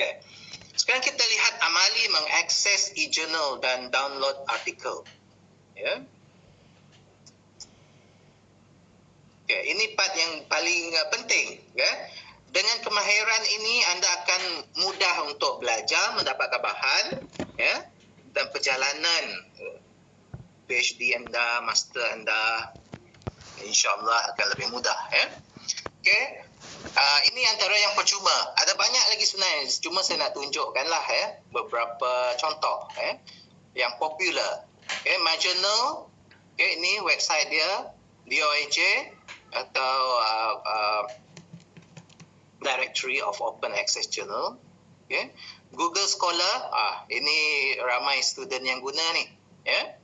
Okay. Sekarang kita lihat amali mengakses e-journal dan download artikel. Ya. Okay, ini part yang paling uh, penting. Ya. Dengan kemahiran ini anda akan mudah untuk belajar, mendapatkan bahan ya, dan perjalanan uh, PhD anda, master anda insyaAllah akan lebih mudah. Ya. Okay. Uh, ini antara yang percuma. Ada banyak lagi sebenarnya. Cuma saya nak tunjukkanlah ya, beberapa contoh ya, yang popular. Okay, My Journal, okay, ini website dia, DOAJ atau uh, uh, Directory of Open Access Journal. Okay. Google Scholar, ah, ini ramai student yang guna ni. Ya.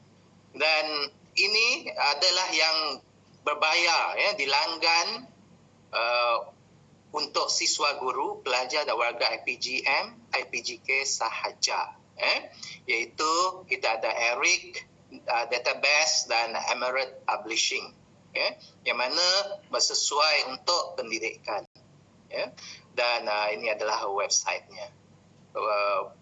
Dan ini adalah yang berbayar, ya, dilanggan uh, untuk siswa guru, pelajar dan warga IPGM, IPGK sahaja. Eh, iaitu kita ada Eric uh, Database dan Emirate Publishing ya, yang mana bersesuai untuk pendidikan. Ya. Dan uh, ini adalah websitenya. Uh,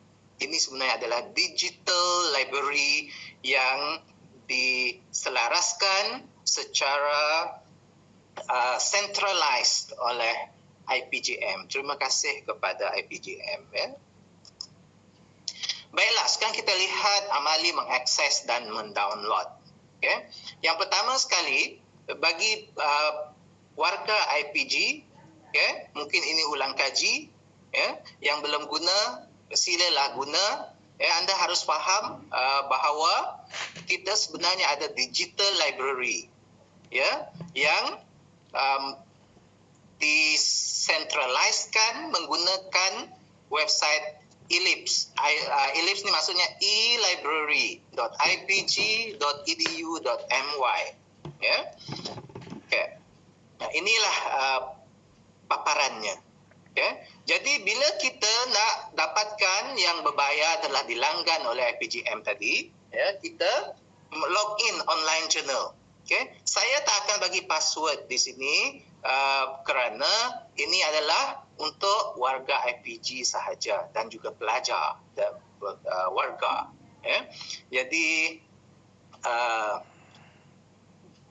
ini sebenarnya adalah digital library yang diselaraskan secara uh, centralized oleh IPGM. Terima kasih kepada IPGM. Ya. Baiklah, sekarang kita lihat amali mengakses dan mendownload. Okay. Yang pertama sekali, bagi uh, warga IPG, okay, mungkin ini ulang kaji, ya, yang belum guna, silalah guna. Ya, anda harus faham uh, bahawa kita sebenarnya ada digital library, ya, yang um, disentraliskan menggunakan website Ellipse. Uh, Ellipse ni maksudnya e-library.ipg.edu.my ya. Okay. Nah, inilah uh, paparannya. Ya. Jadi bila kita nak dapatkan yang berbayar telah dilanggan oleh IPGM tadi, ya, kita login online journal. Okay. Saya tak akan bagi password di sini uh, kerana ini adalah untuk warga IPG sahaja dan juga pelajar dan uh, warga. Ya. Jadi uh,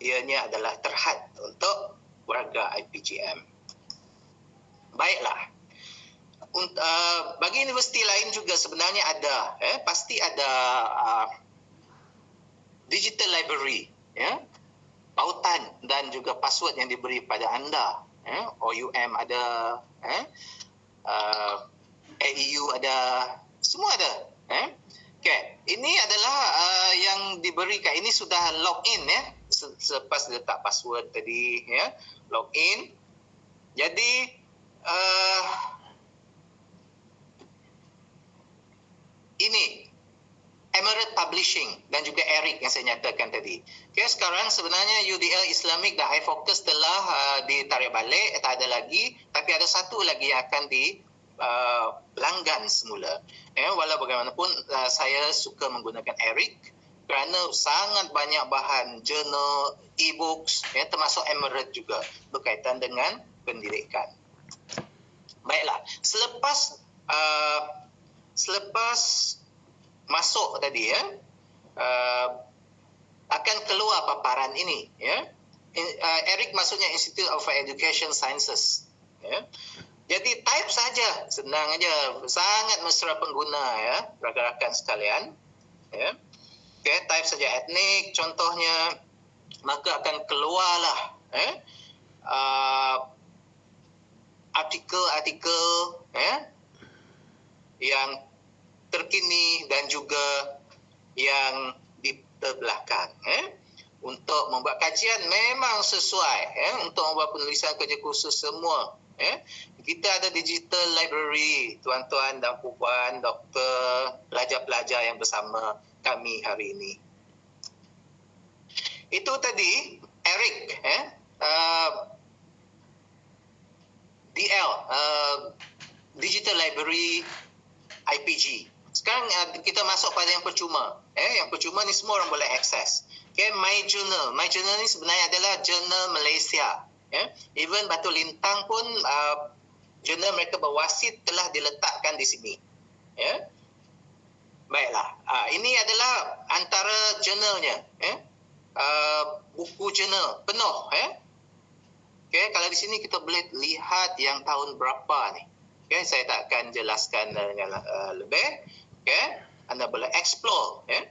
ianya adalah terhad untuk warga IPGM. Baiklah. Untuk, uh, bagi universiti lain juga sebenarnya ada, eh, pasti ada uh, digital library, ya, pautan dan juga password yang diberi pada anda. Eh, OUM ada, eh, uh, AEU ada, semua ada. Eh. Okay. Ini adalah uh, yang diberikan, ini sudah login ya, selepas letak password tadi ya login jadi uh, ini Emirate Publishing dan juga Eric yang saya nyatakan tadi. Okay, sekarang sebenarnya UDL Islamic dan iFocus telah uh, ditarik balik, tak ada lagi. Tapi ada satu lagi yang akan di uh, langgan semula. Eh, walau bagaimanapun uh, saya suka menggunakan Eric kerana sangat banyak bahan jurnal, e-books ya, termasuk Emirate juga berkaitan dengan pendidikan. Baiklah, selepas uh, selepas masuk tadi ya, uh, akan keluar paparan ini ya. Uh, Eric maksudnya Institute of Education Sciences ya. Jadi type saja, senang aja, sangat mesra pengguna ya, rakan-rakan sekalian ya okay, type saja etnik contohnya maka akan keluarlah eh uh, artikel-artikel eh yang terkini dan juga yang di belakang eh untuk membuat kajian memang sesuai eh untuk membuat penulisan kerja khusus semua eh kita ada digital library tuan-tuan dan puan doktor pelajar-pelajar yang bersama kami hari ini. Itu tadi Eric eh uh, DL uh, Digital Library IPG. Sekarang uh, kita masuk pada yang percuma. Eh yang percuma ni semua orang boleh akses. Okay, My Journal. My Journal ni sebenarnya adalah jurnal Malaysia. Eh, even Batu Lintang pun uh, jurnal mereka berwasit telah diletakkan di sini. Ya. Baiklah. Uh, ini adalah antara jurnalnya. Ya. Uh, buku jurnal penuh. Ya. Okay, kalau di sini kita boleh lihat yang tahun berapa ni. Okay, saya tak akan jelaskan dengan uh, lebih. Okay, anda boleh explore. Ya.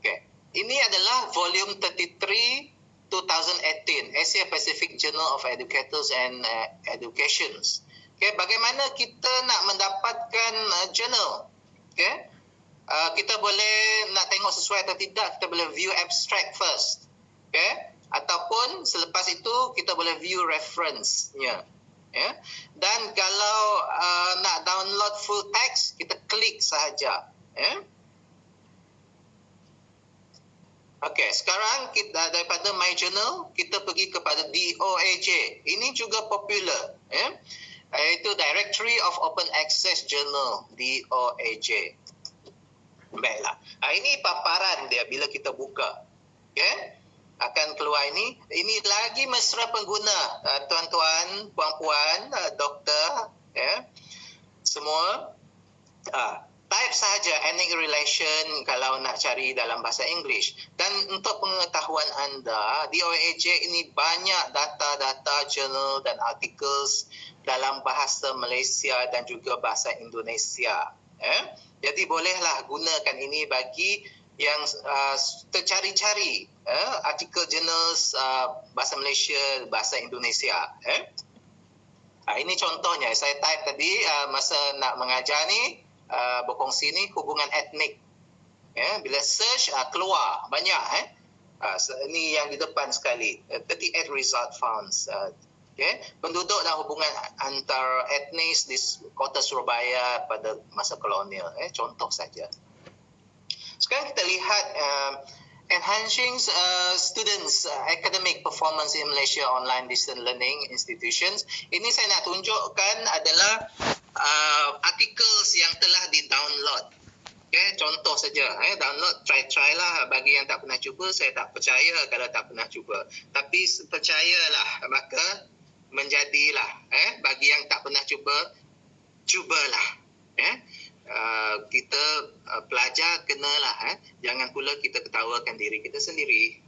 Okay. Ini adalah volume 33 2018 Asia Pacific Journal of Educators and uh, Educations. Okay, bagaimana kita nak mendapatkan uh, journal? Okay, uh, kita boleh nak tengok sesuai atau tidak, kita boleh view abstract first. Okay, ataupun selepas itu kita boleh view reference-nya. Yeah. Dan kalau uh, nak download full text, kita klik sahaja. Yeah. Okey, sekarang kita daripada My Journal, kita pergi kepada DOAJ. Ini juga popular. Yeah iaitu Directory of Open Access Journal DOAJ. Baiklah. Ha, ini paparan dia bila kita buka. Okay? Akan keluar ini. Ini lagi mesra pengguna. Uh, tuan-tuan, puan-puan, uh, doktor. Yeah? Semua. Uh, type sahaja any relation kalau nak cari dalam bahasa English. Dan untuk pengetahuan anda, DOAJ ini banyak data-data journal dan articles dalam bahasa Malaysia dan juga bahasa Indonesia. Eh? Jadi bolehlah gunakan ini bagi yang uh, tercari-cari eh? artikel jurnal uh, bahasa Malaysia, bahasa Indonesia. Eh? Uh, ini contohnya, saya type tadi uh, masa nak mengajar ni, uh, berkongsi ni hubungan etnik. Eh? Bila search, uh, keluar banyak. Eh? Uh, ini yang di depan sekali. Uh, 38 result found. Uh, okay? penduduk dan hubungan antar etnis di kota Surabaya pada masa kolonial. Eh, contoh saja. Sekarang kita lihat uh, enhancing uh, students uh, academic performance in Malaysia online distance learning institutions. Ini saya nak tunjukkan adalah uh, articles yang telah di-download. Okay, contoh saja, eh, download, try-try lah. Bagi yang tak pernah cuba, saya tak percaya kalau tak pernah cuba. Tapi percayalah, maka menjadilah eh bagi yang tak pernah cuba cubalah eh uh, kita uh, pelajar kenalah eh. Jangan pula kita ketawakan diri kita sendiri